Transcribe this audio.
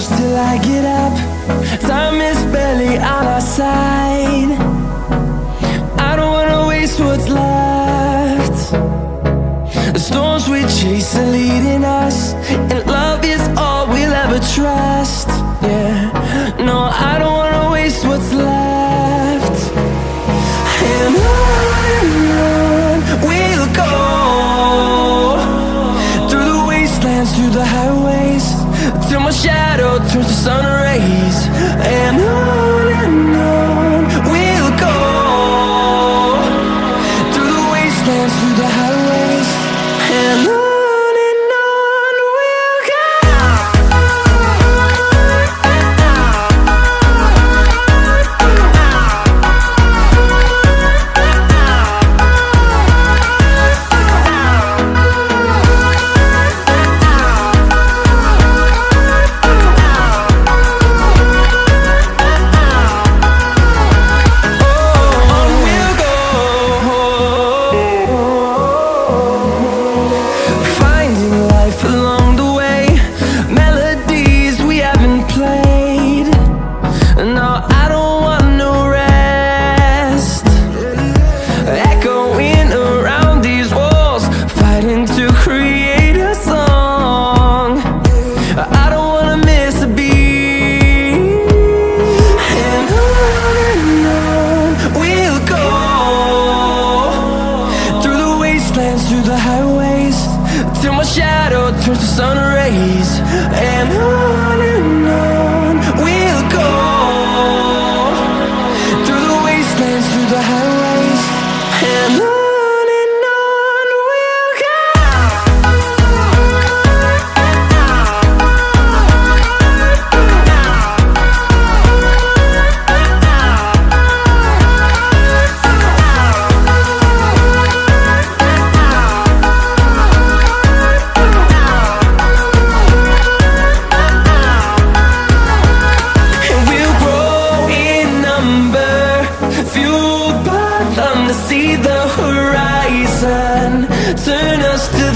till I get up. Time is barely on our side. I don't wanna waste what's left. The storms we chase are leading us And love is all we'll ever trust. Yeah, no, I don't wanna waste what's left. And on we'll go Through the wastelands, through the highways till my shadow turns to sun rays. to create a song. I don't wanna miss a beat. And on and on we'll go. Through the wastelands, through the highways Till my shadow turns to sun rays. And on and on. see the horizon. Turn us to